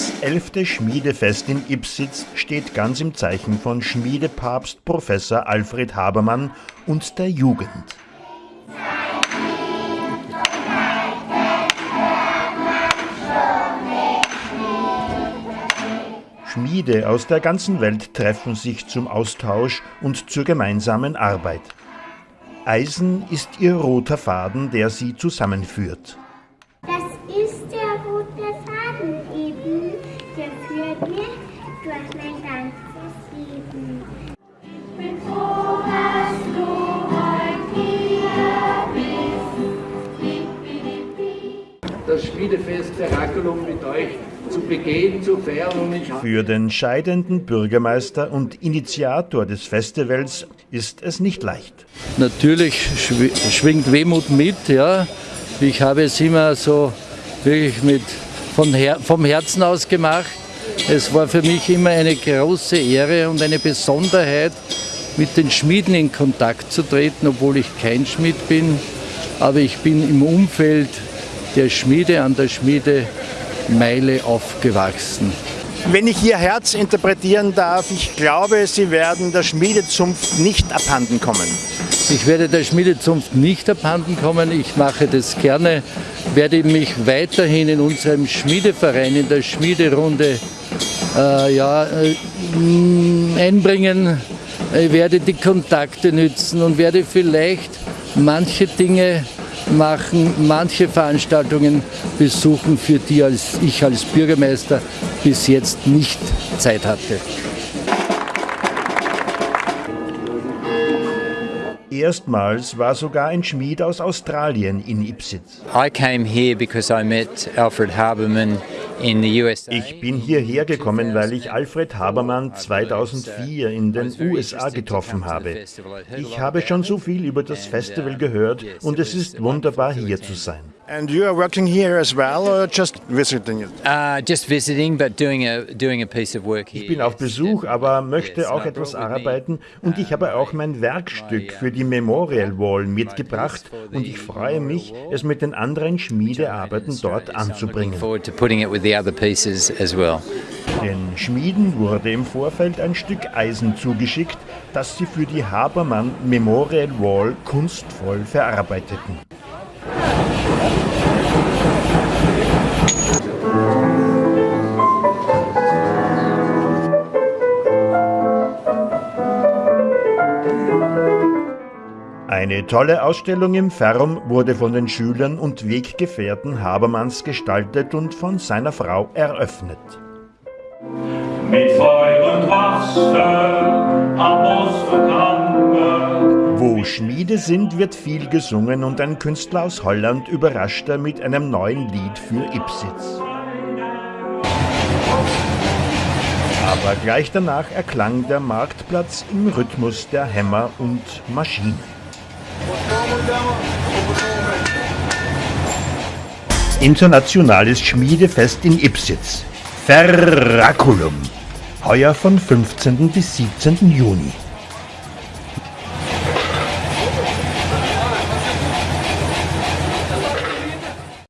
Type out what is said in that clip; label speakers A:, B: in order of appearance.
A: Das elfte Schmiedefest in Ipsitz steht ganz im Zeichen von Schmiedepapst Professor Alfred Habermann und der Jugend. Schmiede aus der ganzen Welt treffen sich zum Austausch und zur gemeinsamen Arbeit. Eisen ist ihr roter Faden, der sie zusammenführt.
B: Das ist der rote Faden eben, führt mich durch mein ganzes Leben. Ich bin froh, dass du heute hier bist.
C: das Schmiedefest Ferraculum mit euch zu begehen, zu feiern und ich
A: Für den scheidenden Bürgermeister und Initiator des Festivals ist es nicht leicht.
D: Natürlich schw- schwingt Wehmut mit, ja. Ich habe es immer so wirklich mit von Her vom Herzen aus gemacht. Es war für mich immer eine große Ehre und eine Besonderheit, mit den Schmieden in Kontakt zu treten, obwohl ich kein Schmied bin. Aber ich bin im Umfeld der Schmiede an der Schmiedemeile aufgewachsen.
A: Wenn ich Ihr Herz interpretieren darf, ich glaube, Sie werden der Schmiedezunft nicht abhanden kommen.
D: Ich werde der Schmiedezunft nicht abhanden kommen. Ich mache das gerne, werde mich weiterhin in unserem Schmiedeverein, in der Schmiederunde äh, ja, äh, einbringen, Ich werde die Kontakte nützen und werde vielleicht manche Dinge machen, manche Veranstaltungen besuchen, für die als ich als Bürgermeister bis jetzt nicht Zeit hatte.
A: Erstmals war sogar ein Schmied aus Australien in Ipsitz.
E: I came here because I met Alfred Haberman.
A: Ich bin hierher gekommen, weil ich Alfred Habermann 2004 in den USA getroffen habe. Ich habe schon so viel über das Festival gehört und es ist wunderbar hier zu sein.
F: And you are working here as well or just visiting it?
E: Uh, just visiting, but doing a doing a piece of work here.
A: Ich bin auf Besuch, aber möchte auch etwas arbeiten und ich habe auch mein Werkstück für die Memorial Wall mitgebracht und ich freue mich, es mit den anderen Schmiedearbeiten dort anzubringen.
E: The other pieces as well.
A: Den Schmieden wurde im Vorfeld ein Stück Eisen zugeschickt, das sie für die Habermann Memorial Wall kunstvoll verarbeiteten. Eine tolle Ausstellung im Ferrum wurde von den Schülern und Weggefährten Habermanns gestaltet und von seiner Frau eröffnet.
G: mit Feuer und Wasser am Osterkammer.
A: Wo Schmiede sind, wird viel gesungen und ein Künstler aus Holland überraschte mit einem neuen Lied für Ipsitz. Aber gleich danach erklang der Marktplatz im Rhythmus der Hämmer und Maschinen. Internationales Schmiedefest in Ipsitz. Ferraculum. Heuer von 15. bis 17. Juni.